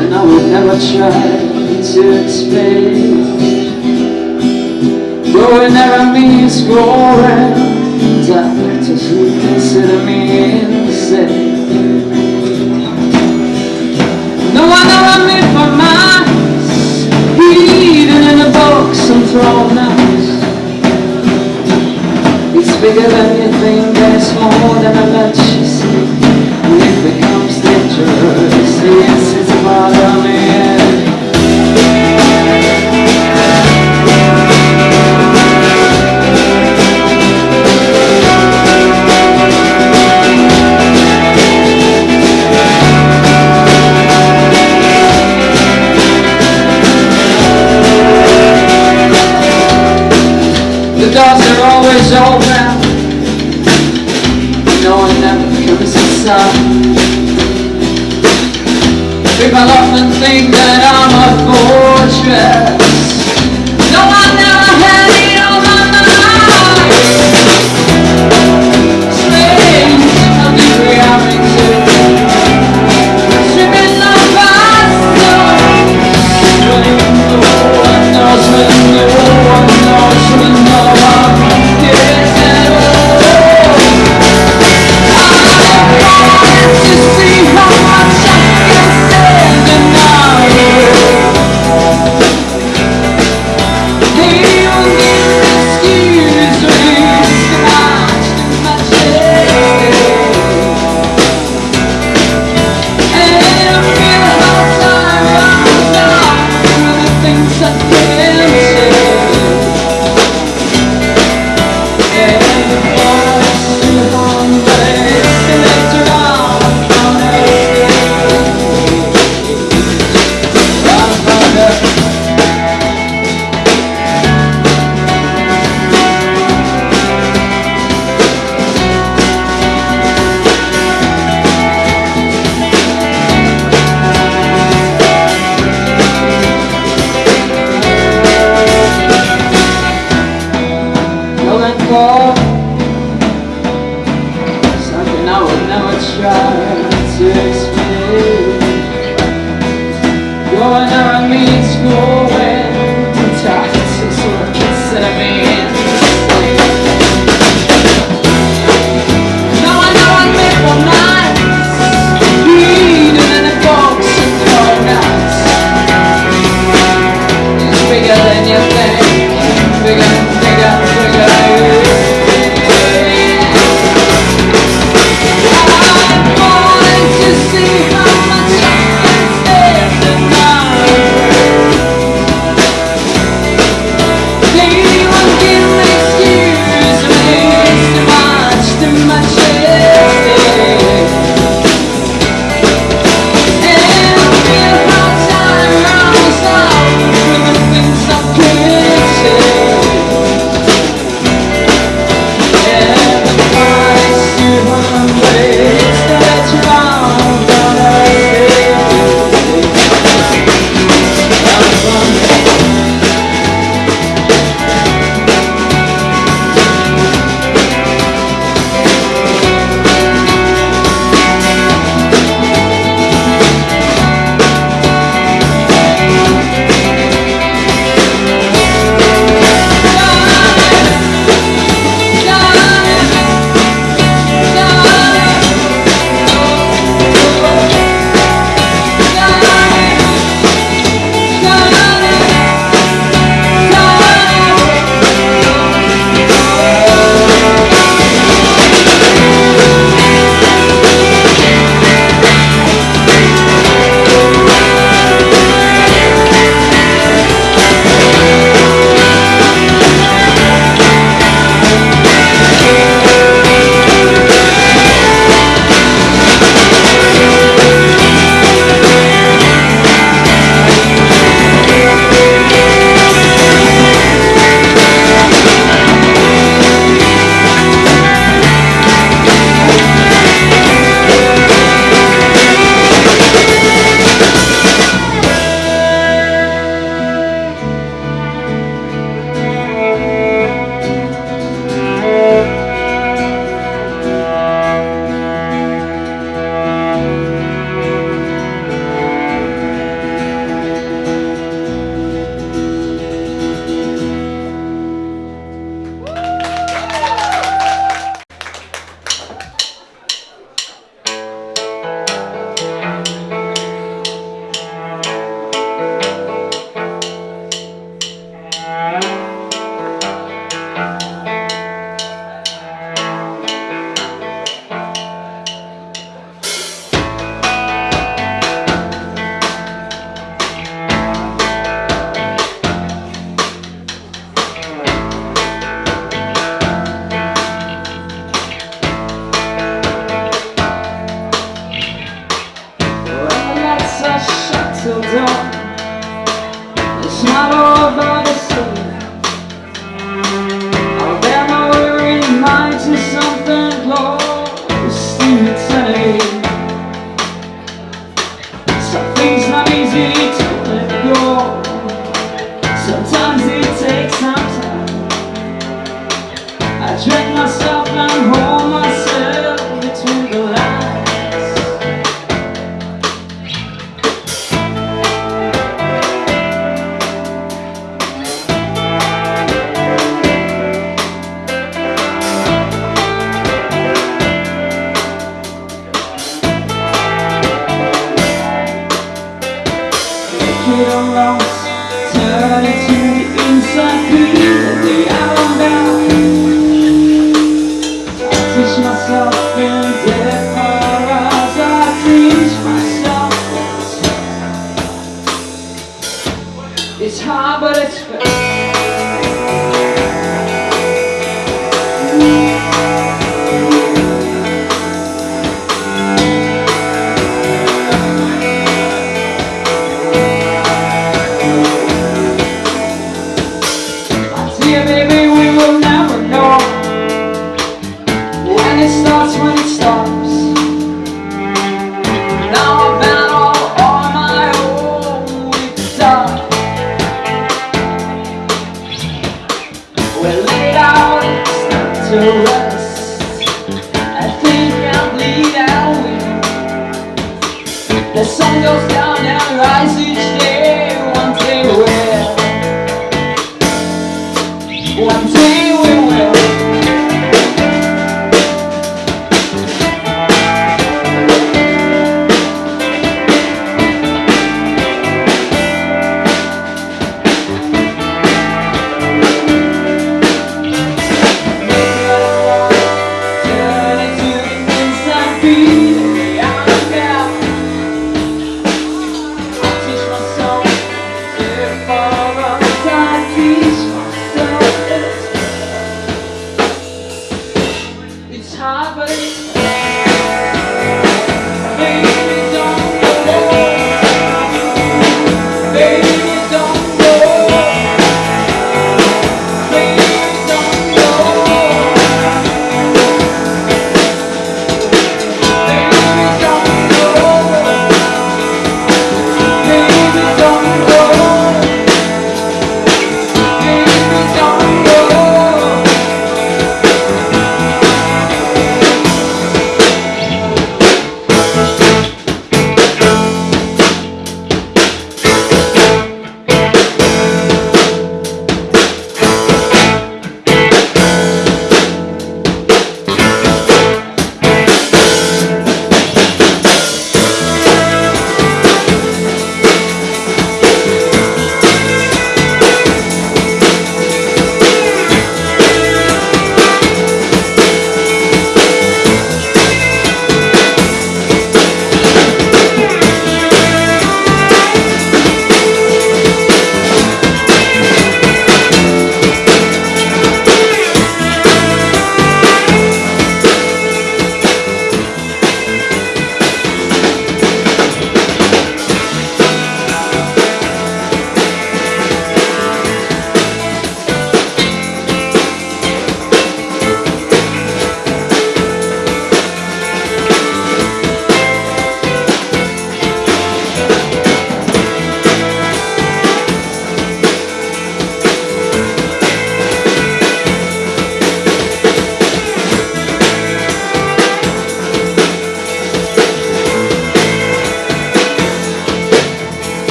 And I will never try to explain. Though it never means going Doctors who consider me insane. No, I know I'm in for mine Hidden in a box and thrown out. It's bigger than you think and it's more than I let you see. And it becomes dangerous, yes, Madame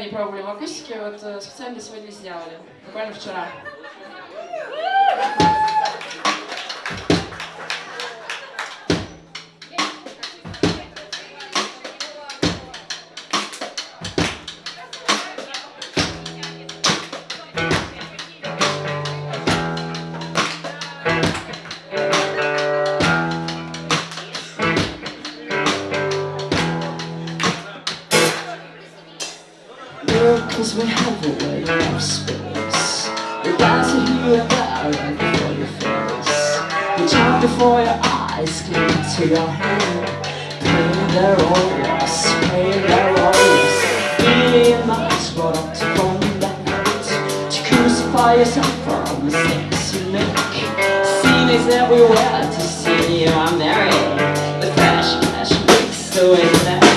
не пробовали в акустике, вот э, специально сегодня сделали, буквально вчера. from space. The lies you hear about right before your face. The time before your eyes came to your hand. Paying their own loss, paying their own loss Being much brought up to combat To crucify yourself for all mistakes you make. Seen is everywhere to see you are married The flash, flash makes the way that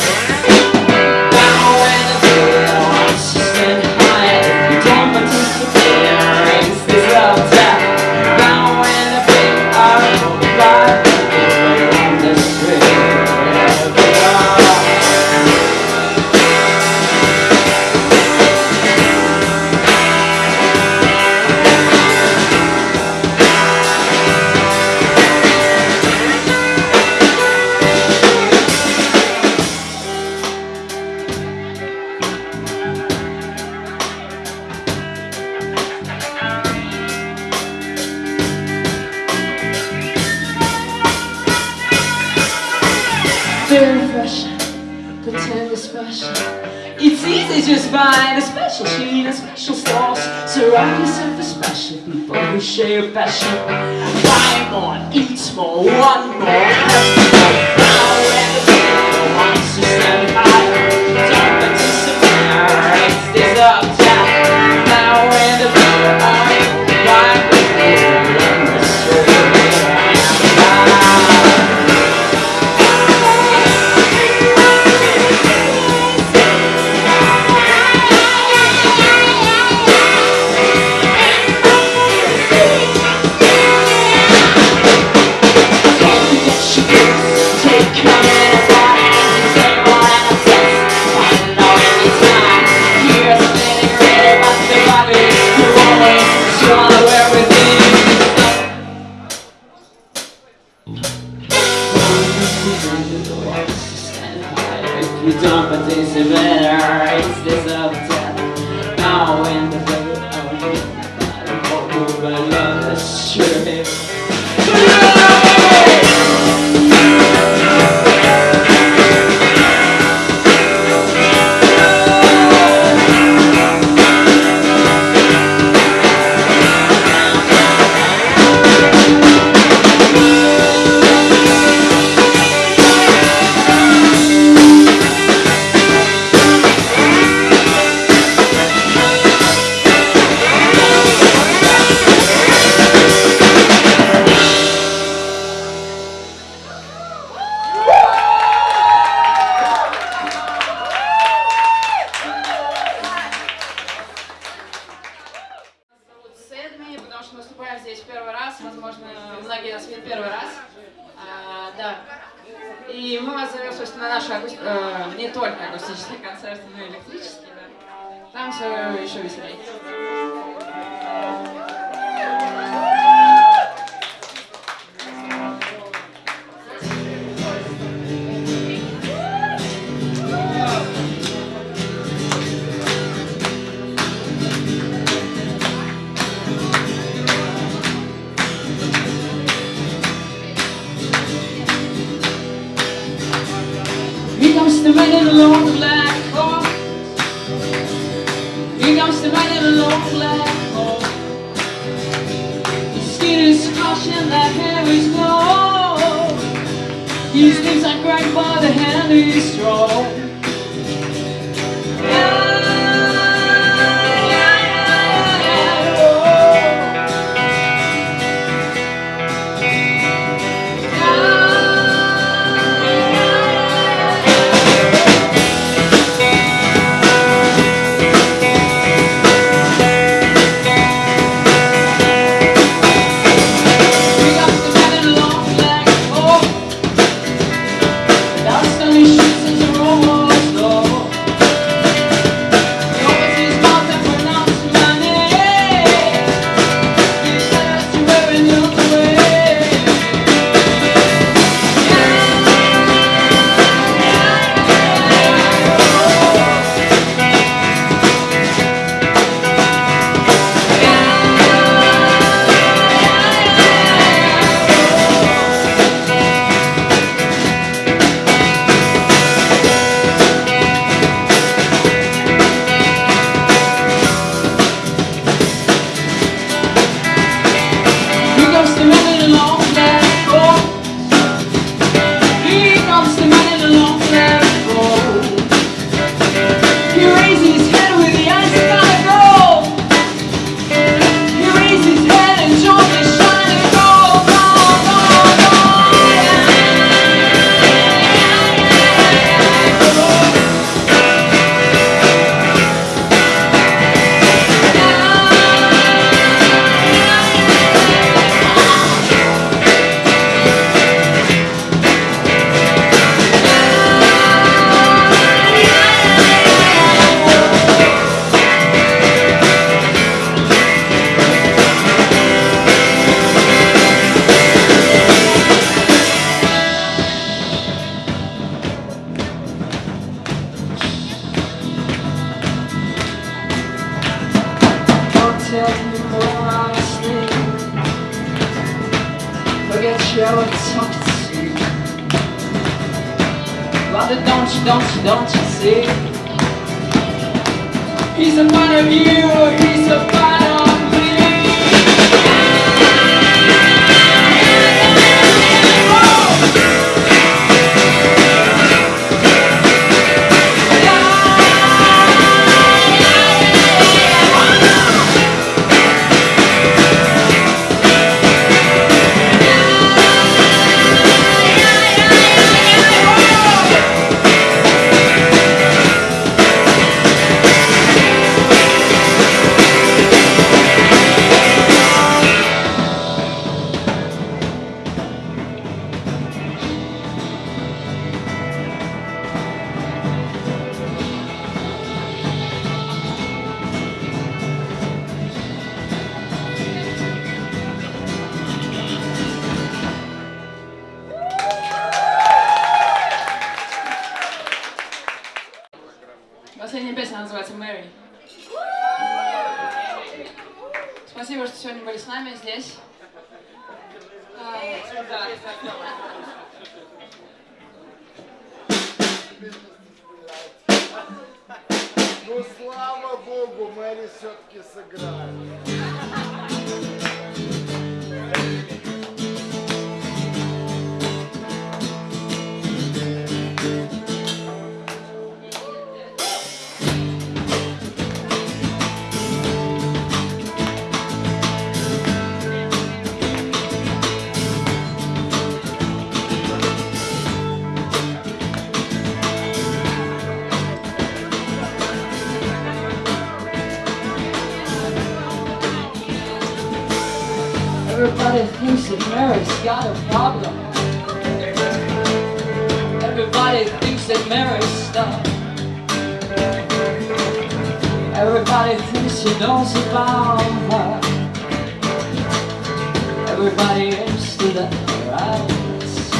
Everybody else stood up for hours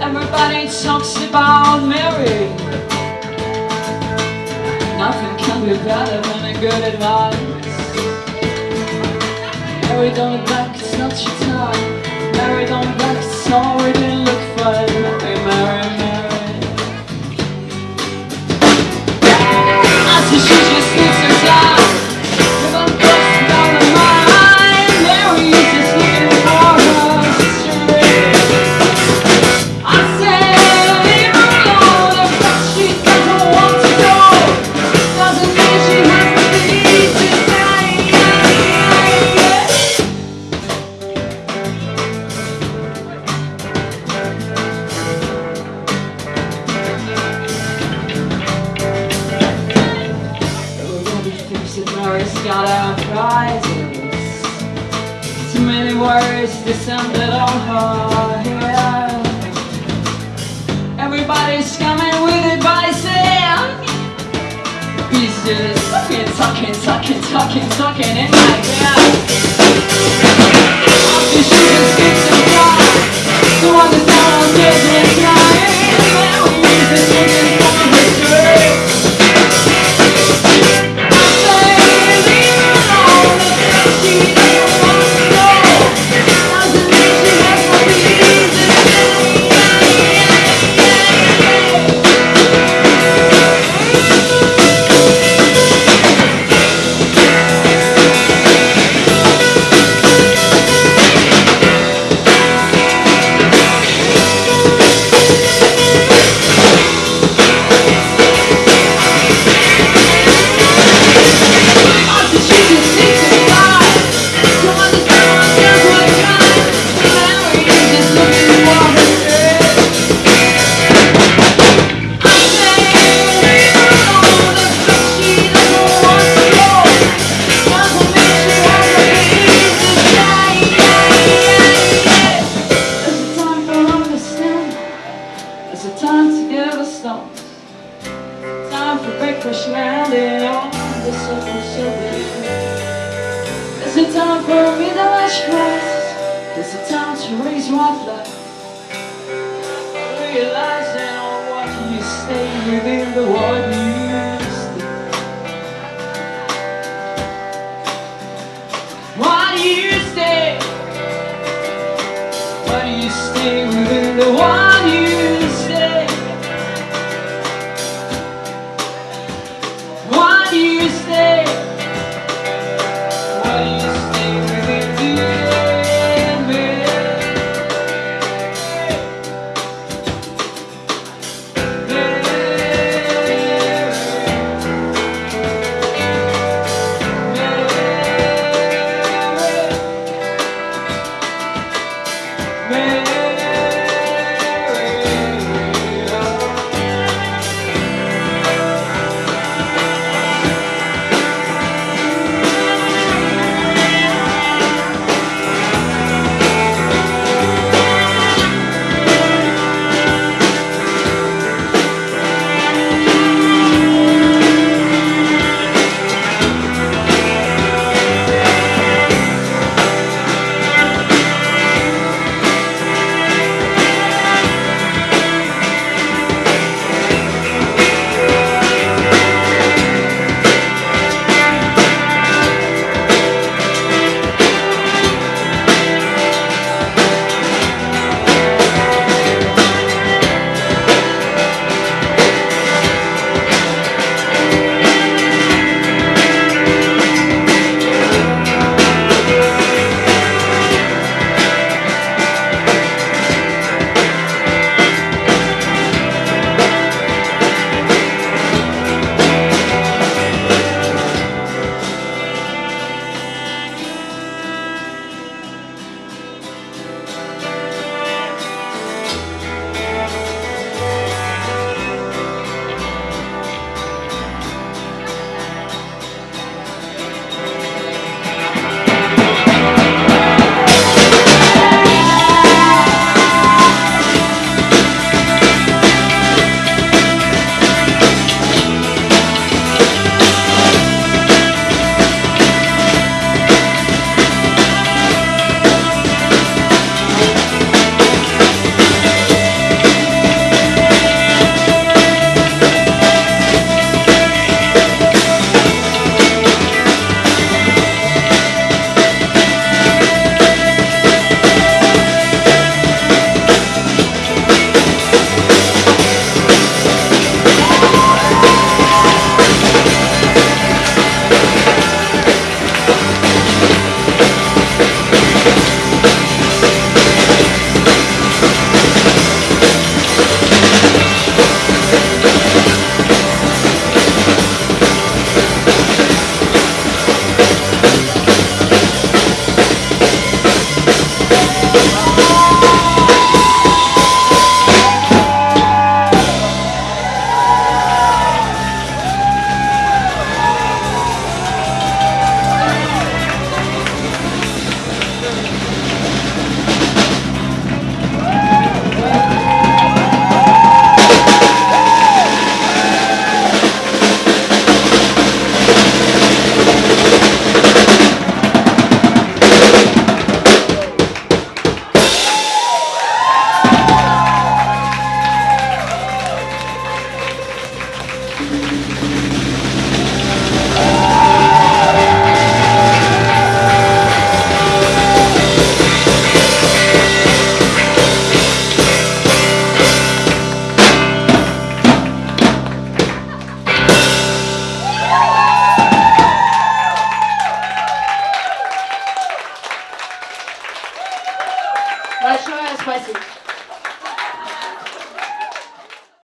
Everybody talks about Mary. Nothing can be better than a good advice. Mary, don't look back, it's not your time. Mary, don't look back, sorry, didn't look fine the one